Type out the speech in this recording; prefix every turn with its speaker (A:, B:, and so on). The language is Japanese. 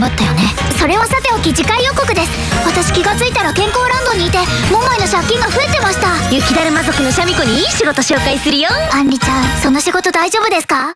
A: 思ったよね。それはさておき次回予告です。私気がついたら健康ランドにいて桃井の借金が増えてました。
B: 雪だるま族のシャミ子にいい仕事紹介するよ。
A: アンリちゃんその仕事大丈夫ですか？